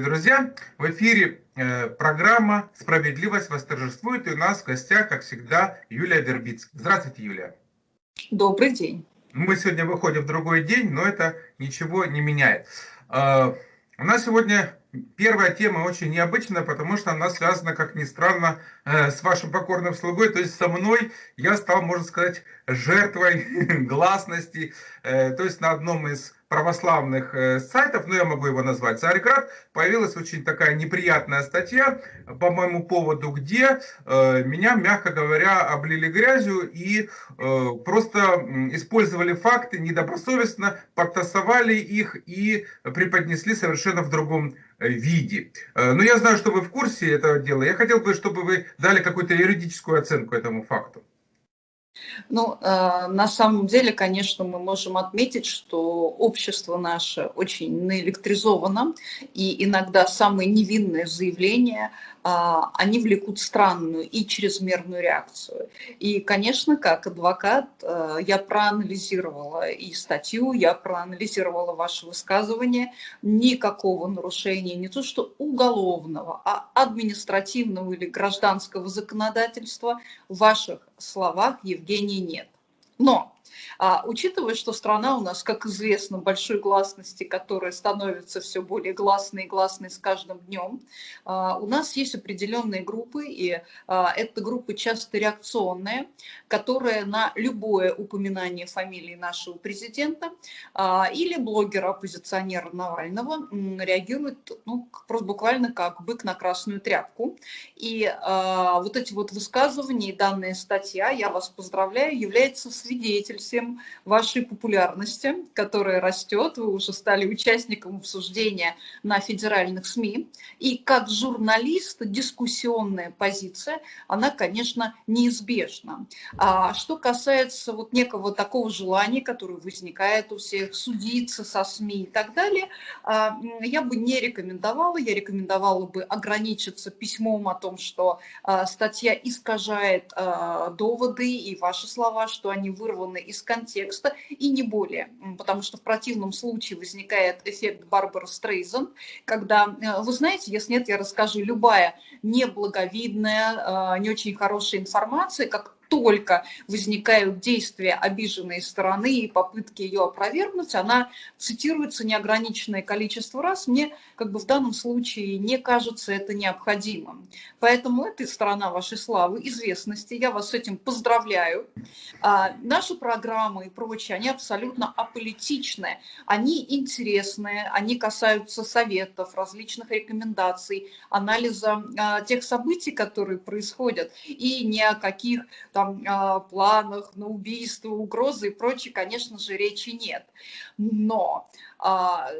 Дорогие друзья! В эфире э, программа «Справедливость восторжествует» и у нас в гостях, как всегда, Юлия Вербицкая. Здравствуйте, Юлия! Добрый день! Мы сегодня выходим в другой день, но это ничего не меняет. Э, у нас сегодня первая тема очень необычная, потому что она связана, как ни странно, э, с вашим покорным слугой, то есть со мной. Я стал, можно сказать, жертвой гласности, то есть на одном из православных э, сайтов, ну я могу его назвать, Царьград, появилась очень такая неприятная статья по моему поводу, где э, меня, мягко говоря, облили грязью и э, просто использовали факты недобросовестно, подтасовали их и преподнесли совершенно в другом виде. Но я знаю, что вы в курсе этого дела. Я хотел бы, чтобы вы дали какую-то юридическую оценку этому факту. Ну, э, на самом деле, конечно, мы можем отметить, что общество наше очень наэлектризовано, и иногда самые невинные заявления они влекут странную и чрезмерную реакцию. И, конечно, как адвокат э, я проанализировала и статью, я проанализировала ваше высказывание. Никакого нарушения не то что уголовного, а административного или гражданского законодательства в ваших словах, Евгений, нет. Но а, учитывая, что страна у нас, как известно, большой гласности, которая становится все более гласной и гласной с каждым днем, а, у нас есть определенные группы, и а, это группы часто реакционные, которые на любое упоминание фамилии нашего президента а, или блогера-оппозиционера Навального реагируют ну, просто буквально как бык на красную тряпку. И а, вот эти вот высказывания и данная статья, я вас поздравляю, является свидетельством всем вашей популярности, которая растет. Вы уже стали участником обсуждения на федеральных СМИ. И как журналист дискуссионная позиция, она, конечно, неизбежна. А что касается вот некого такого желания, которое возникает у всех, судиться со СМИ и так далее, а, я бы не рекомендовала. Я рекомендовала бы ограничиться письмом о том, что а, статья искажает а, доводы и ваши слова, что они вырваны из контекста и не более, потому что в противном случае возникает эффект Барбара Стрейзен, когда, э, вы знаете, если нет, я расскажу, любая неблаговидная, э, не очень хорошая информация, как только возникают действия обиженной стороны и попытки ее опровергнуть, она цитируется неограниченное количество раз. Мне как бы в данном случае не кажется это необходимым. Поэтому эта сторона вашей славы, известности, я вас с этим поздравляю. А, наши программы и прочее, они абсолютно аполитичные, они интересные, они касаются советов, различных рекомендаций, анализа а, тех событий, которые происходят, и ни о каких там, а, планах на убийство, угрозы и прочее, конечно же, речи нет. Но а,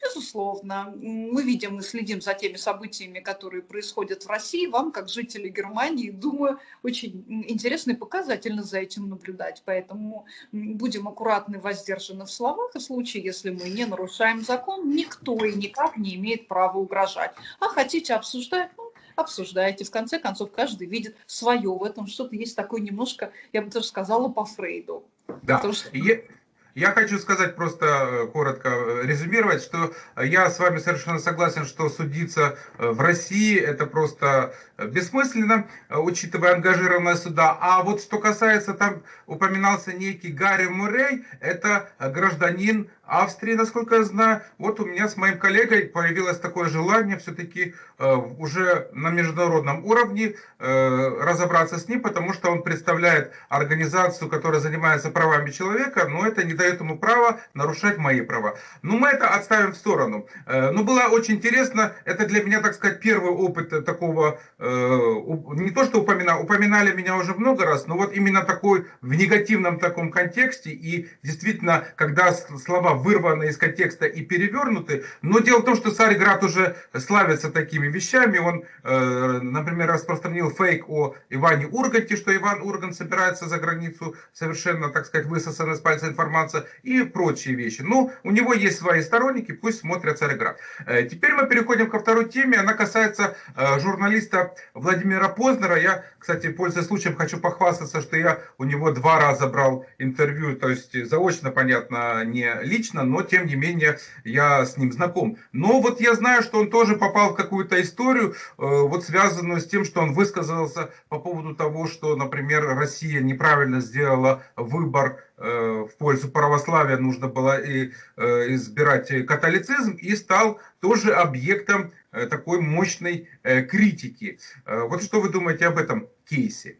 Безусловно, мы видим и следим за теми событиями, которые происходят в России. Вам, как жители Германии, думаю, очень интересно и показательно за этим наблюдать. Поэтому будем аккуратны, воздержаны в словах. И в случае, если мы не нарушаем закон, никто и никак не имеет права угрожать. А хотите обсуждать, ну, обсуждаете. В конце концов, каждый видит свое в этом. Что-то есть такое немножко, я бы даже сказала, по Фрейду. Да. Потому что... Я... Хочу сказать просто э, коротко, э, резюмировать, что я с вами совершенно согласен, что судиться э, в России это просто бессмысленно, учитывая ангажированность суда. А вот что касается, там упоминался некий Гарри Муррей, это гражданин Австрии, насколько я знаю. Вот у меня с моим коллегой появилось такое желание все-таки э, уже на международном уровне э, разобраться с ним, потому что он представляет организацию, которая занимается правами человека, но это не дает ему права нарушать мои права. Но мы это отставим в сторону. Э, но было очень интересно, это для меня, так сказать, первый опыт такого, не то что упоминал, упоминали меня уже много раз, но вот именно такой в негативном таком контексте, и действительно, когда слова вырваны из контекста и перевернуты. Но дело в том, что Царьград уже славится такими вещами. Он, э, например, распространил фейк о Иване Урганте, что Иван Ургант собирается за границу, совершенно, так сказать, высосана из пальца информация и прочие вещи. Но у него есть свои сторонники, пусть смотрят Царьград. Э, теперь мы переходим ко второй теме. Она касается э, журналиста Владимира Познера. Я, кстати, пользуясь случаем, хочу похвастаться, что я у него два раза брал интервью, то есть заочно, понятно, не лично лично, но тем не менее я с ним знаком. Но вот я знаю, что он тоже попал в какую-то историю, вот связанную с тем, что он высказался по поводу того, что, например, Россия неправильно сделала выбор в пользу православия, нужно было и избирать католицизм, и стал тоже объектом такой мощной критики. Вот что вы думаете об этом кейсе?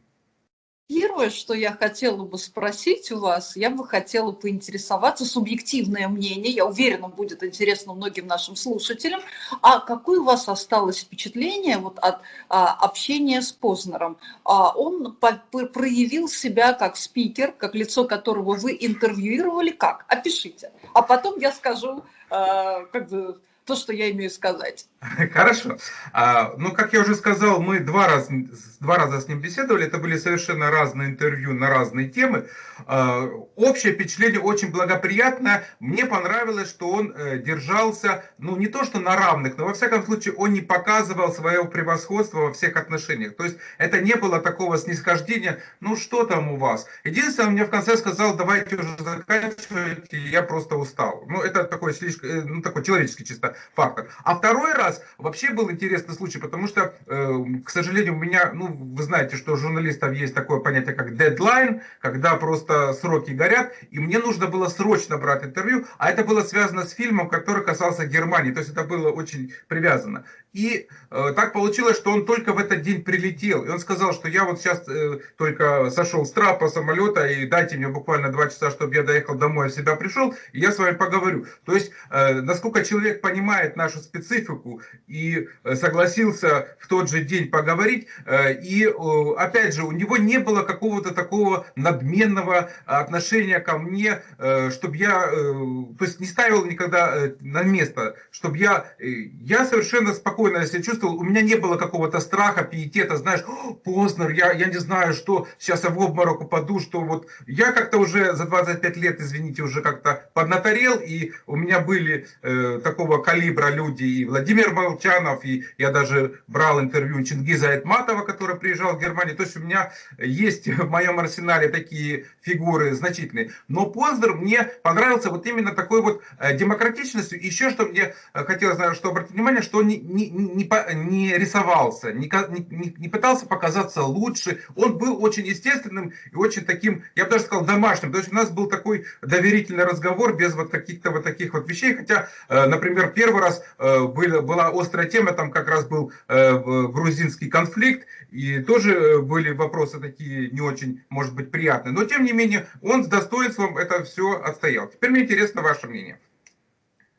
Первое, что я хотела бы спросить у вас, я бы хотела поинтересоваться, субъективное мнение, я уверена, будет интересно многим нашим слушателям, а какое у вас осталось впечатление вот от а, общения с Познером? А, он по, проявил себя как спикер, как лицо которого вы интервьюировали, как? Опишите. А потом я скажу, а, как бы, то, что я имею сказать. Хорошо. А, ну, как я уже сказал, мы два раза, два раза с ним беседовали. Это были совершенно разные интервью на разные темы. А, общее впечатление очень благоприятное. Мне понравилось, что он э, держался, ну, не то что на равных, но во всяком случае он не показывал своего превосходства во всех отношениях. То есть это не было такого снисхождения, ну, что там у вас. Единственное, он мне в конце сказал, давайте уже заканчивайте, я просто устал. Ну, это такой слишком, э, ну, такой человеческий чисто фактор. А второй раз вообще был интересный случай, потому что, э, к сожалению, у меня, ну, вы знаете, что у журналистов есть такое понятие, как дедлайн, когда просто сроки горят, и мне нужно было срочно брать интервью, а это было связано с фильмом, который касался Германии, то есть это было очень привязано. И э, так получилось, что он только в этот день прилетел. И он сказал, что я вот сейчас э, только сошел с трапа самолета, и дайте мне буквально два часа, чтобы я доехал домой, в себя пришел, и я с вами поговорю. То есть, э, насколько человек понимает нашу специфику и э, согласился в тот же день поговорить, э, и э, опять же, у него не было какого-то такого надменного отношения ко мне, чтобы я, то есть не ставил никогда на место, чтобы я, я совершенно спокойно себя чувствовал, у меня не было какого-то страха, пиетета, знаешь, Познер, я, я не знаю, что сейчас я в обморок упаду, что вот я как-то уже за 25 лет, извините, уже как-то поднаторел, и у меня были э, такого калибра люди, и Владимир Молчанов, и я даже брал интервью Чингиза Айтматова, который приезжал в Германию, то есть у меня есть в моем арсенале такие фигуры значительные. Но Познер мне понравился вот именно такой вот э, демократичностью. Еще что мне э, хотелось, что обратить внимание, что он не, не, не, не рисовался, не, не, не пытался показаться лучше. Он был очень естественным и очень таким, я бы даже сказал, домашним. То есть у нас был такой доверительный разговор без вот каких-то вот таких вот вещей. Хотя, э, например, первый раз э, была, была острая тема, там как раз был э, грузинский конфликт, и тоже были вопросы такие не очень, может быть, приятные. Но, тем не менее, он с достоинством это все отстоял. Теперь мне интересно ваше мнение.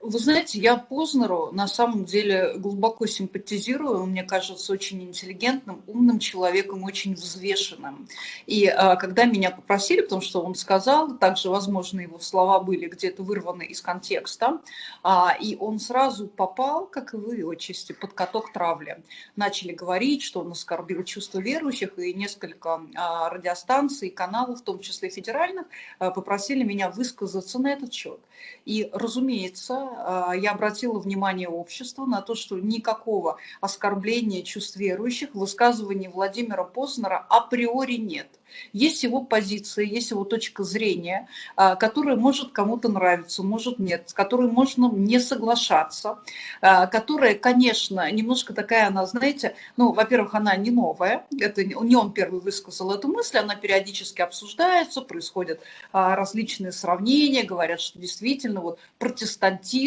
Вы знаете, я Познеру на самом деле глубоко симпатизирую. Он мне кажется очень интеллигентным, умным человеком, очень взвешенным. И а, когда меня попросили, потому что он сказал, также, возможно, его слова были где-то вырваны из контекста, а, и он сразу попал, как и вы, отчасти, под каток травли. Начали говорить, что он оскорбил чувства верующих, и несколько а, радиостанций, каналов, в том числе федеральных, а, попросили меня высказаться на этот счет. И, разумеется, а, я обратила внимание общества на то, что никакого оскорбления чувств верующих в высказывании Владимира Познера априори нет. Есть его позиция, есть его точка зрения, а, которая может кому-то нравиться, может нет, с которой можно не соглашаться, а, которая, конечно, немножко такая, она, знаете, ну, во-первых, она не новая, это не он первый высказал эту мысль, она периодически обсуждается, происходят различные сравнения, говорят, что действительно вот протестантизм,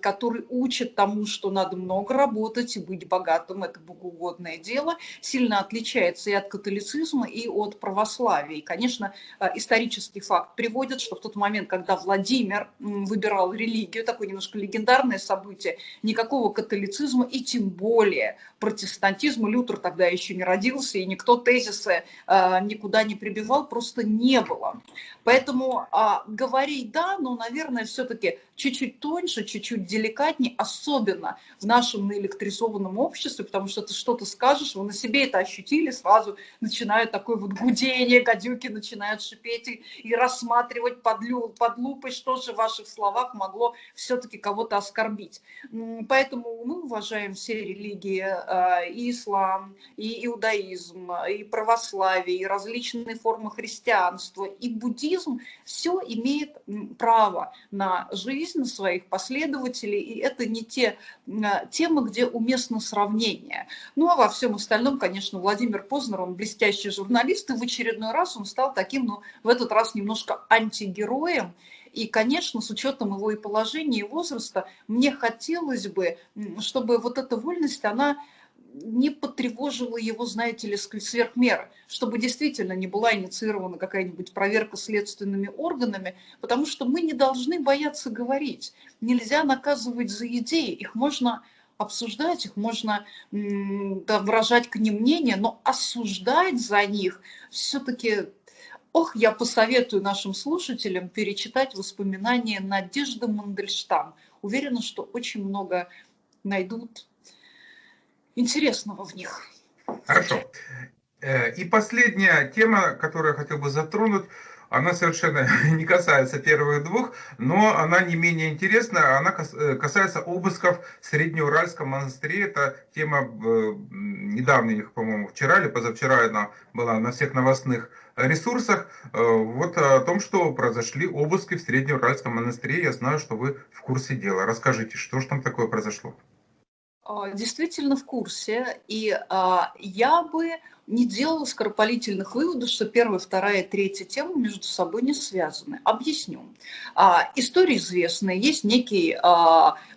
который учит тому, что надо много работать и быть богатым, это богоугодное дело, сильно отличается и от католицизма, и от православия. И, конечно, э, исторический факт приводит, что в тот момент, когда Владимир выбирал религию, такое немножко легендарное событие, никакого католицизма и тем более протестантизма, Лютер тогда еще не родился, и никто тезисы э, никуда не прибивал, просто не было. Поэтому а, говорить да, но, наверное, все-таки чуть-чуть тоньше, чуть-чуть деликатнее, особенно в нашем наэлектризованном обществе, потому что ты что-то скажешь, вы на себе это ощутили, сразу начинают такое вот гудение, гадюки начинают шипеть и, и рассматривать под, лю, под лупой, что же в ваших словах могло все-таки кого-то оскорбить. Поэтому мы уважаем все религии, а, и ислам, и иудаизм, и православие, и различные формы христианства, и буддизм, все имеет право на жизнь своих последователей, и это не те а, темы, где уместно сравнение. Ну а во всем остальном, конечно, Владимир Познер, он блестящий журналист, и в очередной раз он стал таким, ну, в этот раз немножко антигероем, и, конечно, с учетом его и положения, и возраста, мне хотелось бы, чтобы вот эта вольность, она не потревожила его, знаете ли, сверх меры, чтобы действительно не была инициирована какая-нибудь проверка следственными органами, потому что мы не должны бояться говорить. Нельзя наказывать за идеи, их можно обсуждать, их можно да, выражать к ним мнение, но осуждать за них все-таки Ох, я посоветую нашим слушателям перечитать воспоминания Надежды Мандельштам. Уверена, что очень много найдут интересного в них. Хорошо. Э, и последняя тема, которую я хотел бы затронуть, она совершенно не касается первых двух, но она не менее интересна. Она э, касается обысков в Среднеуральском монастыре. Это тема э, недавних, по-моему, вчера или позавчера она была на всех новостных ресурсах. Вот о том, что произошли обыски в Среднеуральском монастыре. Я знаю, что вы в курсе дела. Расскажите, что же там такое произошло? А, действительно в курсе, и а, я бы не делала скоропалительных выводов, что первая, вторая, третья тема между собой не связаны. Объясню. А, история известная. Есть некий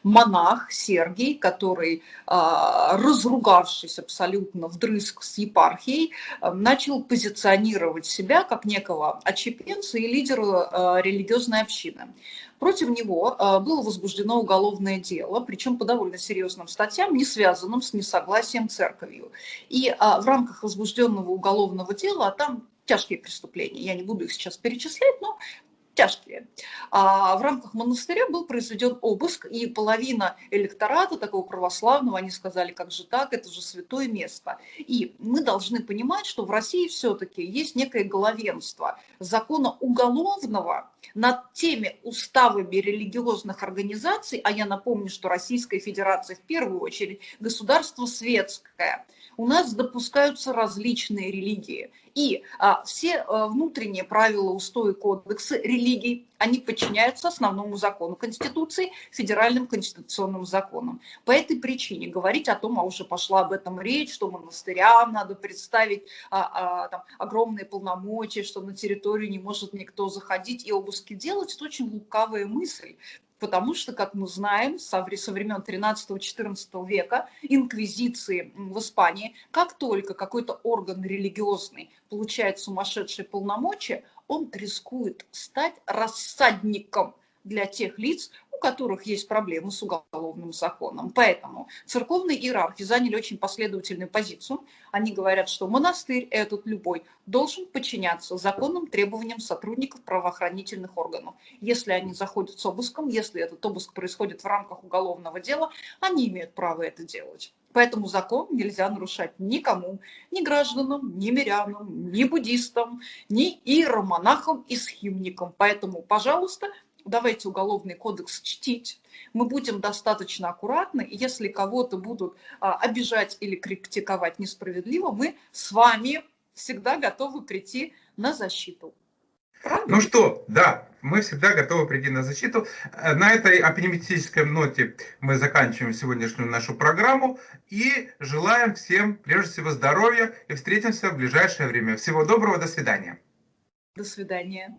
монах Сергий, который, разругавшись абсолютно вдрызг с епархией, начал позиционировать себя как некого очепенца и лидера религиозной общины. Против него а, было возбуждено уголовное дело, причем по довольно серьезным статьям, не связанным с несогласием церковью. И а, в рамках возбужденного уголовного дела, а там тяжкие преступления, я не буду их сейчас перечислять, но тяжкие. А в рамках монастыря был произведен обыск, и половина электората такого православного, они сказали, как же так, это же святое место. И мы должны понимать, что в России все-таки есть некое главенство закона уголовного над теми уставами религиозных организаций, а я напомню, что Российская Федерация в первую очередь государство светское, у нас допускаются различные религии. И а, все а, внутренние правила, устои, кодексы религий, они подчиняются основному закону Конституции, федеральным конституционным законам. По этой причине говорить о том, а уже пошла об этом речь, что монастырям надо представить а, а, там, огромные полномочия, что на территорию не может никто заходить и обыски делать, это очень лукавая мысль потому что, как мы знаем, со времен 13-14 века инквизиции в Испании, как только какой-то орган религиозный получает сумасшедшие полномочия, он рискует стать рассадником для тех лиц, у которых есть проблемы с уголовным законом. Поэтому церковные иерархи заняли очень последовательную позицию. Они говорят, что монастырь этот любой должен подчиняться законным требованиям сотрудников правоохранительных органов. Если они заходят с обыском, если этот обыск происходит в рамках уголовного дела, они имеют право это делать. Поэтому закон нельзя нарушать никому, ни гражданам, ни мирянам, ни буддистам, ни иеромонахам и схимникам. Поэтому, пожалуйста, давайте уголовный кодекс чтить, мы будем достаточно аккуратны, и если кого-то будут а, обижать или критиковать несправедливо, мы с вами всегда готовы прийти на защиту. Правда? Ну что, да, мы всегда готовы прийти на защиту. Э, на этой оптимистической ноте мы заканчиваем сегодняшнюю нашу программу и желаем всем, прежде всего, здоровья и встретимся в ближайшее время. Всего доброго, до свидания. До свидания.